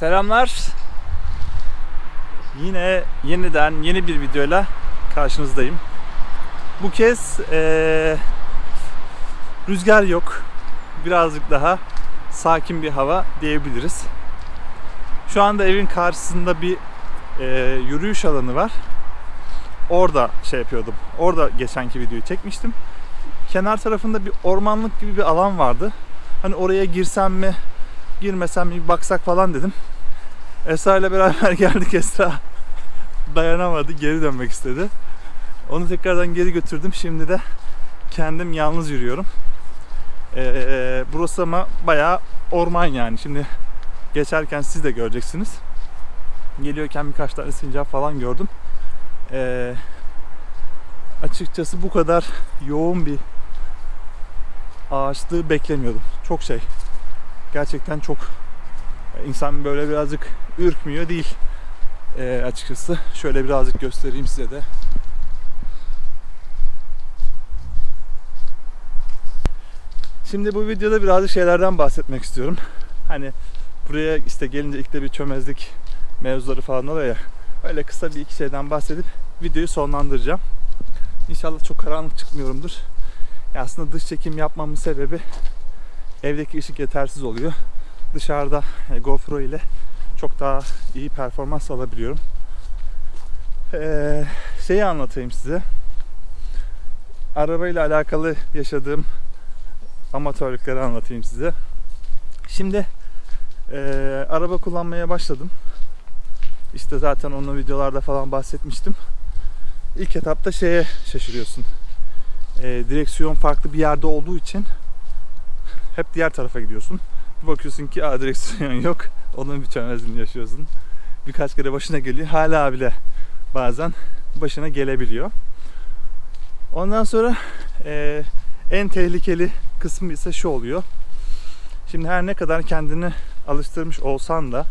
Selamlar. Yine yeniden yeni bir videoyla karşınızdayım. Bu kez eee, rüzgar yok. Birazcık daha sakin bir hava diyebiliriz. Şu anda evin karşısında bir eee, yürüyüş alanı var. Orada şey yapıyordum. Orada geçenki videoyu çekmiştim. Kenar tarafında bir ormanlık gibi bir alan vardı. Hani oraya girsem mi, girmesem bir baksak falan dedim. Esra ile beraber geldik. Esra dayanamadı. Geri dönmek istedi. Onu tekrardan geri götürdüm. Şimdi de kendim yalnız yürüyorum. Ee, burası ama bayağı orman yani. Şimdi geçerken siz de göreceksiniz. Geliyorken birkaç tane sincap falan gördüm. Ee, açıkçası bu kadar yoğun bir ağaçlığı beklemiyordum. Çok şey. Gerçekten çok insan böyle birazcık ürkmüyor değil Ee, açıkçası. Şöyle birazcık göstereyim size de. Şimdi bu videoda birazcık şeylerden bahsetmek istiyorum. Hani buraya işte gelince ilk de bir çömezlik mevzuları falan oluyor ya. Öyle kısa bir iki şeyden bahsedip videoyu sonlandıracağım. İnşallah çok karanlık çıkmıyorumdur. Ya aslında dış çekim yapmamın sebebi evdeki ışık yetersiz oluyor. Dışarıda e, GoPro ile çok daha iyi performans alabiliyorum. Ee, şeyi anlatayım size. Arabayla alakalı yaşadığım amatörlükleri anlatayım size. Şimdi e, araba kullanmaya başladım. İşte zaten onu videolarda falan bahsetmiştim. İlk etapta şeye şaşırıyorsun. E, direksiyon farklı bir yerde olduğu için hep diğer tarafa gidiyorsun. Bir bakıyorsun ki Aa, direksiyon yok. Onun bir çömezliğini yaşıyorsun. Birkaç kere başına geliyor. Hala bile bazen başına gelebiliyor. Ondan sonra e, en tehlikeli kısmı ise şu oluyor. Şimdi her ne kadar kendini alıştırmış olsan da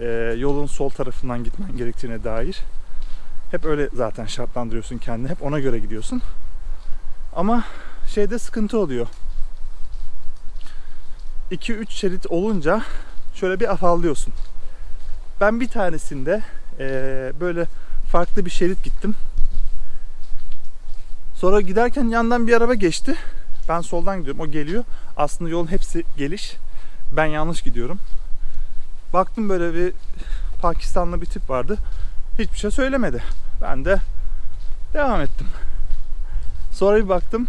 e, yolun sol tarafından gitmen gerektiğine dair hep öyle zaten şartlandırıyorsun kendini. Hep ona göre gidiyorsun. Ama şeyde sıkıntı oluyor. 2-3 şerit olunca şöyle bir afallıyorsun. Ben bir tanesinde eee, böyle farklı bir şerit gittim. Sonra giderken yandan bir araba geçti. Ben soldan gidiyorum. O geliyor. Aslında yolun hepsi geliş. Ben yanlış gidiyorum. Baktım böyle bir Pakistanlı bir tip vardı. Hiçbir şey söylemedi. Ben de devam ettim. Sonra bir baktım.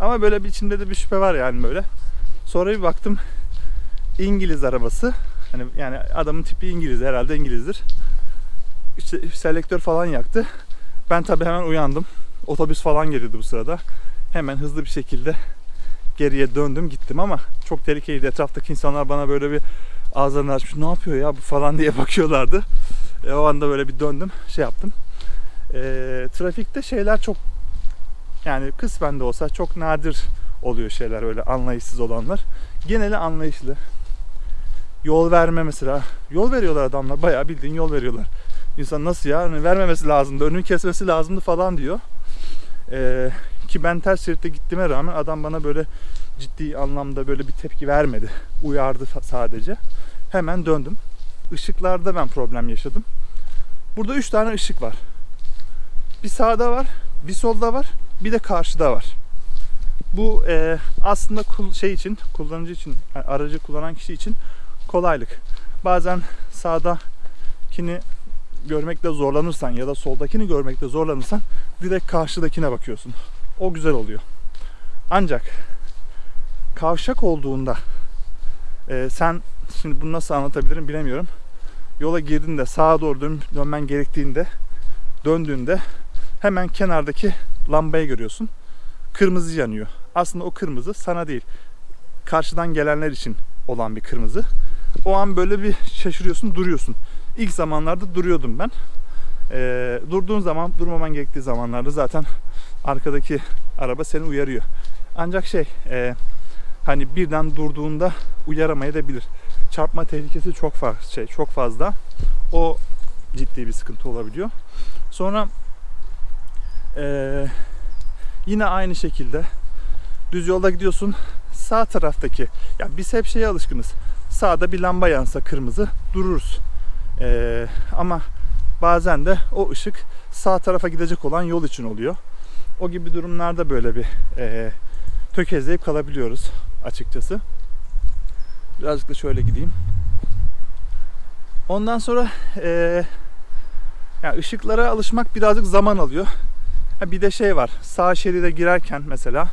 Ama böyle bir içimde de bir şüphe var yani böyle. Sonra bir baktım İngiliz arabası. Hani yani adamın tipi İngiliz herhalde İngilizdir. İşte selektör falan yaktı. Ben tabii hemen uyandım. Otobüs falan geliyordu bu sırada. Hemen hızlı bir şekilde geriye döndüm gittim ama çok tehlikeliydi. Etraftaki insanlar bana böyle bir ağızlarını açmış ne yapıyor ya bu falan diye bakıyorlardı. E, o anda böyle bir döndüm şey yaptım. E, trafikte şeyler çok yani kısmen de olsa çok nadir oluyor şeyler öyle anlayışsız olanlar. Geneli anlayışlı. Yol verme mesela. Yol veriyorlar adamlar. Bayağı bildiğin yol veriyorlar. İnsan nasıl ya? Hani vermemesi lazımdı. Önünü kesmesi lazımdı falan diyor. Ee, ki ben ters şeritte gittiğime rağmen adam bana böyle ciddi anlamda böyle bir tepki vermedi. Uyardı sadece. Hemen döndüm. Işıklarda ben problem yaşadım. Burada üç tane ışık var. Bir sağda var, bir solda var, bir de karşıda var. Bu e, aslında şey için, kullanıcı için, yani aracı kullanan kişi için kolaylık. Bazen sağdakini görmekte zorlanırsan ya da soldakini görmekte zorlanırsan direkt karşıdakine bakıyorsun. O güzel oluyor. Ancak kavşak olduğunda e, sen şimdi bunu nasıl anlatabilirim bilemiyorum. Yola girdiğinde sağa doğru dön, dönmen gerektiğinde döndüğünde hemen kenardaki lambayı görüyorsun. Kırmızı yanıyor. Aslında o kırmızı sana değil. Karşıdan gelenler için olan bir kırmızı. O an böyle bir şaşırıyorsun, duruyorsun. İlk zamanlarda duruyordum ben. Ee, durduğun zaman, durmaman gerektiği zamanlarda zaten arkadaki araba seni uyarıyor. Ancak şey, e, hani birden durduğunda uyaramayabilir. Çarpma tehlikesi çok fazla, şey çok fazla. O ciddi bir sıkıntı olabiliyor. Sonra eee, yine aynı şekilde düz yolda gidiyorsun. Sağ taraftaki, ya biz hep şeye alışkınız. sağda bir lamba yansa kırmızı dururuz. Ee, ama bazen de o ışık sağ tarafa gidecek olan yol için oluyor. O gibi durumlarda böyle bir e, tökezleyip kalabiliyoruz açıkçası. Birazcık da şöyle gideyim. Ondan sonra e, yani ışıklara alışmak birazcık zaman alıyor. Bir de şey var. Sağ şeride girerken mesela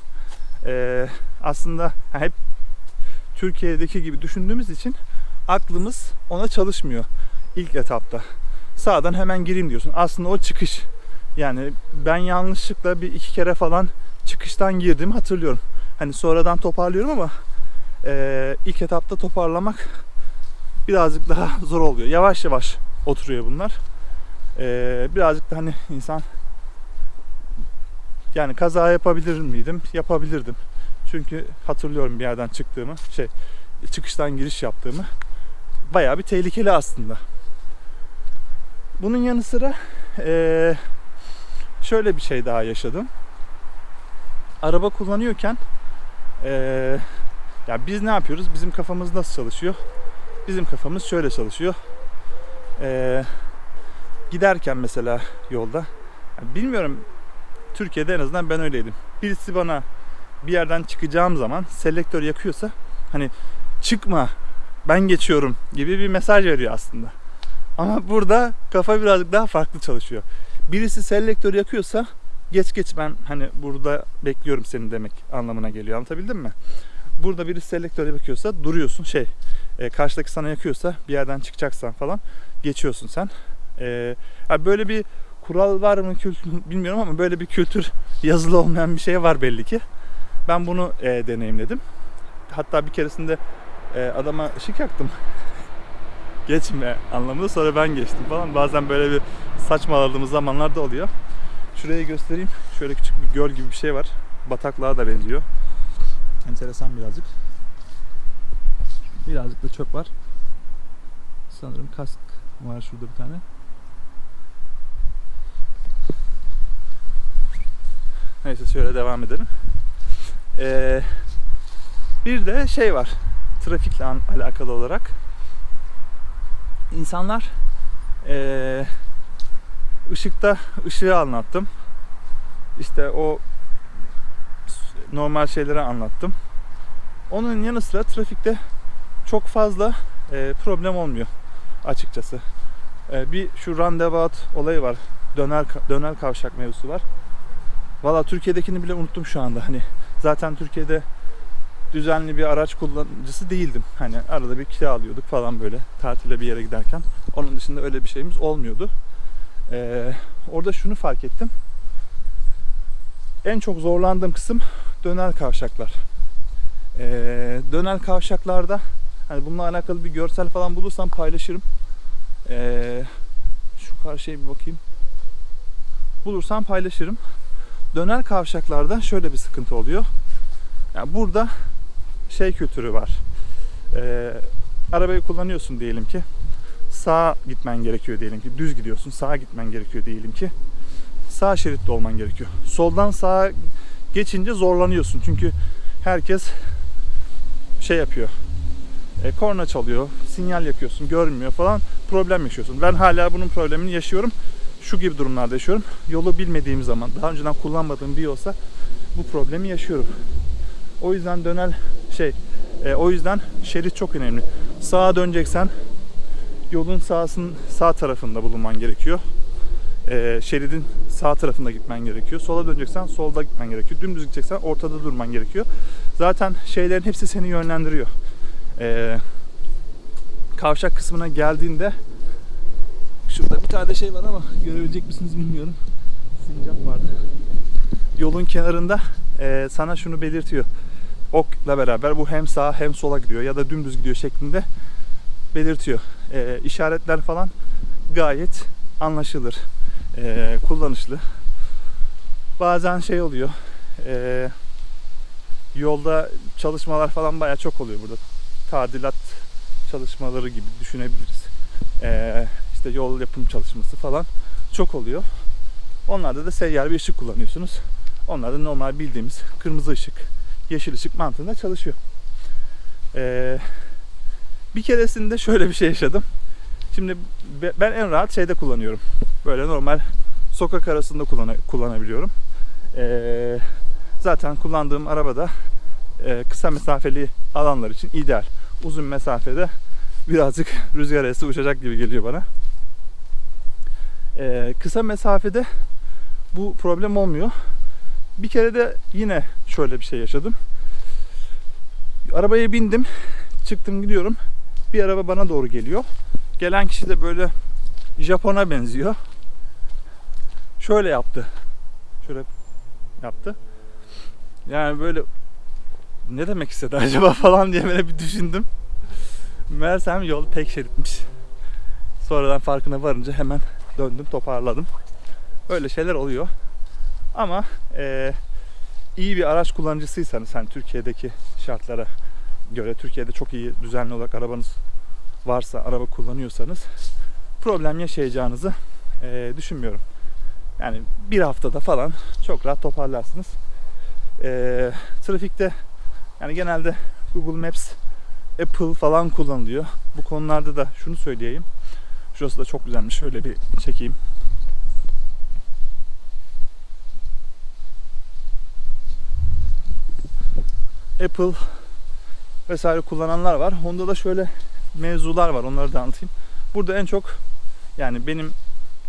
e, aslında hep Türkiye'deki gibi düşündüğümüz için aklımız ona çalışmıyor ilk etapta. Sağdan hemen gireyim diyorsun. Aslında o çıkış. Yani ben yanlışlıkla bir iki kere falan çıkıştan girdim hatırlıyorum. Hani sonradan toparlıyorum ama e, ilk etapta toparlamak birazcık daha zor oluyor. Yavaş yavaş oturuyor bunlar. E, birazcık da hani insan yani kaza yapabilir miydim? Yapabilirdim. Çünkü hatırlıyorum bir yerden çıktığımı, şey çıkıştan giriş yaptığımı. Bayağı bir tehlikeli aslında. Bunun yanı sıra eee, şöyle bir şey daha yaşadım. Araba kullanıyorken eee, ya biz ne yapıyoruz? Bizim kafamız nasıl çalışıyor? Bizim kafamız şöyle çalışıyor. Eee, giderken mesela yolda ya bilmiyorum Türkiye'de en azından ben öyleydim. Birisi bana bir yerden çıkacağım zaman selektör yakıyorsa hani çıkma ben geçiyorum gibi bir mesaj veriyor aslında. Ama burada kafa birazcık daha farklı çalışıyor. Birisi selektör yakıyorsa geç geç ben hani burada bekliyorum seni demek anlamına geliyor. Anlatabildim mi? Burada birisi selektör yakıyorsa duruyorsun şey e, karşıdaki sana yakıyorsa bir yerden çıkacaksan falan geçiyorsun sen. E, böyle bir kural var mı kültür bilmiyorum ama böyle bir kültür yazılı olmayan bir şey var belli ki. Ben bunu e, deneyimledim. Hatta bir keresinde e, adama ışık yaktım. Geçme anlamında sonra ben geçtim falan. Bazen böyle bir saçmaladığımız zamanlar da oluyor. Şurayı göstereyim. Şöyle küçük bir göl gibi bir şey var. Bataklığa da benziyor. Enteresan birazcık. Birazcık da çöp var. Sanırım kask var şurada bir tane. Neyse şöyle devam edelim. Ee, bir de şey var. Trafikle alakalı olarak. İnsanlar ee, ışıkta ışığı anlattım. İşte o normal şeyleri anlattım. Onun yanı sıra trafikte çok fazla ee, problem olmuyor açıkçası. Ee, bir şu roundabout olayı var. Döner döner kavşak mevzusu var. Valla Türkiye'dekini bile unuttum şu anda. Hani zaten Türkiye'de düzenli bir araç kullanıcısı değildim. Hani arada bir kira alıyorduk falan böyle tatile bir yere giderken. Onun dışında öyle bir şeyimiz olmuyordu. Ee, orada şunu fark ettim. En çok zorlandığım kısım döner kavşaklar. Ee, döner kavşaklarda hani bununla alakalı bir görsel falan bulursam paylaşırım. Ee, şu karşıya bir bakayım. Bulursam paylaşırım döner kavşaklarda şöyle bir sıkıntı oluyor. Yani burada şey kültürü var. Ee, arabayı kullanıyorsun diyelim ki. Sağa gitmen gerekiyor diyelim ki. Düz gidiyorsun. Sağa gitmen gerekiyor diyelim ki. Sağ şeritte olman gerekiyor. Soldan sağa geçince zorlanıyorsun. Çünkü herkes şey yapıyor. E, korna çalıyor. Sinyal yakıyorsun. Görmüyor falan. Problem yaşıyorsun. Ben hala bunun problemini yaşıyorum şu gibi durumlarda yaşıyorum. Yolu bilmediğim zaman, daha önceden kullanmadığım bir yolsa bu problemi yaşıyorum. O yüzden dönel şey, e, o yüzden şerit çok önemli. Sağa döneceksen yolun sağsın sağ tarafında bulunman gerekiyor. E, şeridin sağ tarafında gitmen gerekiyor. Sola döneceksen solda gitmen gerekiyor. Dümdüz gideceksen ortada durman gerekiyor. Zaten şeylerin hepsi seni yönlendiriyor. E, kavşak kısmına geldiğinde tane şey var ama görebilecek misiniz bilmiyorum. Sincap vardı. Yolun kenarında e, sana şunu belirtiyor. Okla beraber bu hem sağa hem sola gidiyor ya da dümdüz gidiyor şeklinde belirtiyor. E, işaretler falan gayet anlaşılır. E, kullanışlı. Bazen şey oluyor. E, yolda çalışmalar falan baya çok oluyor burada. Tadilat çalışmaları gibi düşünebiliriz. E, işte yol yapım çalışması falan çok oluyor. Onlarda da seyyar bir ışık kullanıyorsunuz. Onlar da normal bildiğimiz kırmızı ışık, yeşil ışık mantığında çalışıyor. Ee, Bir keresinde şöyle bir şey yaşadım. Şimdi be- ben en rahat şeyde kullanıyorum. Böyle normal sokak arasında kullana- kullanabiliyorum. Ee, zaten kullandığım arabada e, kısa mesafeli alanlar için ideal. Uzun mesafede birazcık rüzgar esi uçacak gibi geliyor bana. Ee, kısa mesafede bu problem olmuyor. Bir kere de yine şöyle bir şey yaşadım. Arabaya bindim, çıktım gidiyorum. Bir araba bana doğru geliyor. Gelen kişi de böyle Japon'a benziyor. Şöyle yaptı. Şöyle yaptı. Yani böyle ne demek istedi acaba falan diye böyle bir düşündüm. Meğersem yol tek şeritmiş. Sonradan farkına varınca hemen döndüm toparladım. Öyle şeyler oluyor. Ama eee, iyi bir araç kullanıcısıysanız hani Türkiye'deki şartlara göre Türkiye'de çok iyi düzenli olarak arabanız varsa araba kullanıyorsanız problem yaşayacağınızı eee, düşünmüyorum. Yani bir haftada falan çok rahat toparlarsınız. Eee, trafikte yani genelde Google Maps, Apple falan kullanılıyor. Bu konularda da şunu söyleyeyim. Şurası da çok güzelmiş. Şöyle bir çekeyim. Apple vesaire kullananlar var. Honda da şöyle mevzular var. Onları da anlatayım. Burada en çok yani benim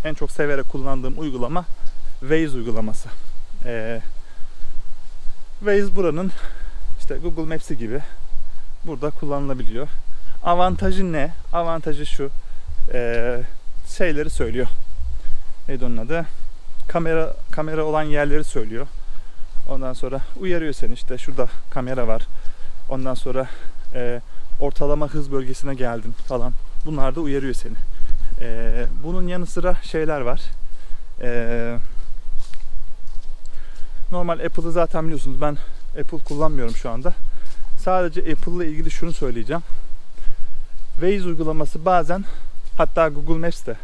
en çok severek kullandığım uygulama Waze uygulaması. Ee, Waze buranın işte Google Maps'i gibi burada kullanılabiliyor. Avantajı ne? Avantajı şu. Ee, şeyleri söylüyor. Neydi onun adı? Kamera kamera olan yerleri söylüyor. Ondan sonra uyarıyor seni işte şurada kamera var. Ondan sonra e, ortalama hız bölgesine geldin falan. Bunlar da uyarıyor seni. E, bunun yanı sıra şeyler var. E, normal Apple'ı zaten biliyorsunuz ben Apple kullanmıyorum şu anda. Sadece Apple ile ilgili şunu söyleyeceğim. Waze uygulaması bazen hatta Google Maps de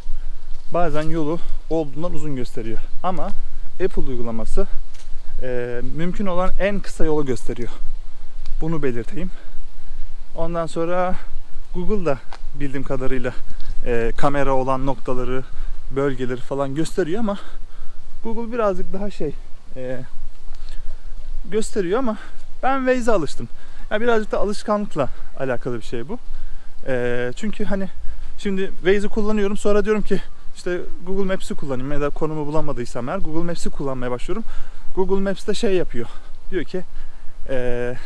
bazen yolu olduğundan uzun gösteriyor. Ama Apple uygulaması e, mümkün olan en kısa yolu gösteriyor. Bunu belirteyim. Ondan sonra Google da bildiğim kadarıyla e, kamera olan noktaları, bölgeleri falan gösteriyor ama Google birazcık daha şey e, gösteriyor ama ben Waze'e alıştım. Yani birazcık da alışkanlıkla alakalı bir şey bu. E, çünkü hani şimdi Waze'i kullanıyorum sonra diyorum ki işte Google Maps'i kullanayım ya da konumu bulamadıysam eğer Google Maps'i kullanmaya başlıyorum. Google Maps'te şey yapıyor. Diyor ki eee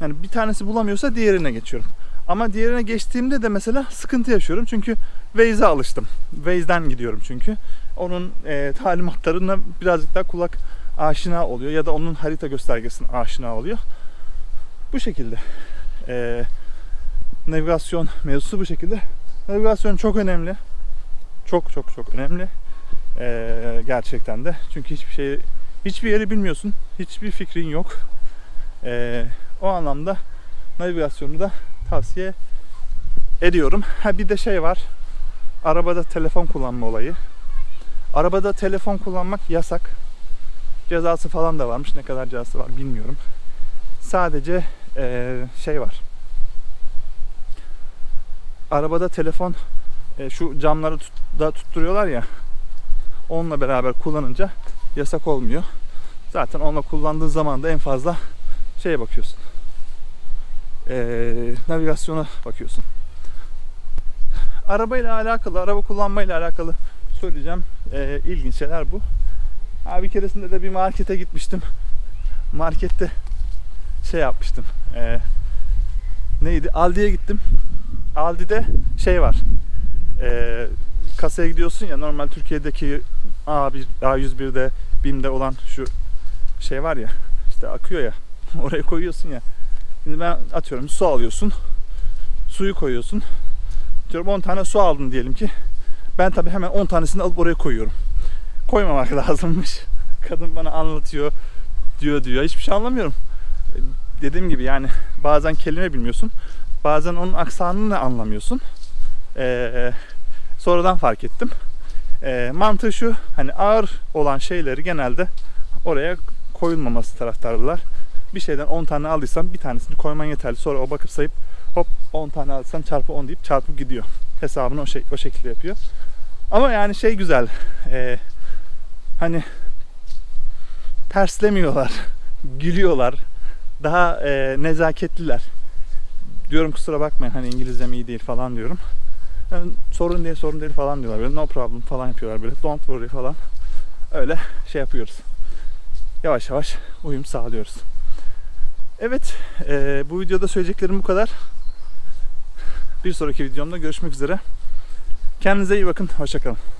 yani bir tanesi bulamıyorsa diğerine geçiyorum. Ama diğerine geçtiğimde de mesela sıkıntı yaşıyorum. Çünkü Waze'e alıştım. Waze'den gidiyorum çünkü. Onun eee talimatlarına birazcık daha kulak aşina oluyor. Ya da onun harita göstergesine aşina oluyor. Bu şekilde. Eee navigasyon mevzusu bu şekilde. Navigasyon çok önemli. Çok çok çok önemli. Eee, gerçekten de. Çünkü hiçbir şey hiçbir yeri bilmiyorsun. Hiçbir fikrin yok. Eee, o anlamda navigasyonu da tavsiye ediyorum. Ha bir de şey var. Arabada telefon kullanma olayı. Arabada telefon kullanmak yasak. Cezası falan da varmış. Ne kadar cezası var bilmiyorum. Sadece eee, şey var. Arabada telefon e, şu camları tut, da tutturuyorlar ya. Onunla beraber kullanınca yasak olmuyor. Zaten onunla kullandığın zaman da en fazla şeye bakıyorsun. Ee, navigasyona bakıyorsun. Arabayla alakalı, araba kullanmayla alakalı söyleyeceğim ee, ilginç şeyler bu. Ha, bir keresinde de bir markete gitmiştim. Markette şey yapmıştım. Ee, neydi? Aldi'ye gittim. Aldi'de şey var. Ee, kasaya gidiyorsun ya normal Türkiye'deki A1, A101'de BİM'de olan şu şey var ya işte akıyor ya oraya koyuyorsun ya. Şimdi ben atıyorum su alıyorsun. Suyu koyuyorsun. Diyorum 10 tane su aldın diyelim ki. Ben tabii hemen 10 tanesini alıp oraya koyuyorum. Koymamak lazımmış. Kadın bana anlatıyor. Diyor diyor. Hiçbir şey anlamıyorum. Dediğim gibi yani bazen kelime bilmiyorsun. Bazen onun aksanını anlamıyorsun. Ee, sonradan fark ettim. Ee, mantığı şu hani ağır olan şeyleri genelde oraya koyulmaması taraftarlılar. Bir şeyden 10 tane aldıysan bir tanesini koyman yeterli. Sonra o bakıp sayıp hop 10 tane alsan çarpı 10 deyip çarpıp gidiyor. Hesabını o, şey, o şekilde yapıyor. Ama yani şey güzel. e, hani terslemiyorlar. Gülüyorlar. Daha e, nezaketliler. Diyorum kusura bakmayın hani İngilizcem iyi değil falan diyorum. Yani sorun değil sorun değil falan diyorlar. Böyle no problem falan yapıyorlar böyle. Don't worry falan. Öyle şey yapıyoruz. Yavaş yavaş uyum sağlıyoruz. Evet e, bu videoda söyleyeceklerim bu kadar. Bir sonraki videomda görüşmek üzere. Kendinize iyi bakın. Hoşçakalın.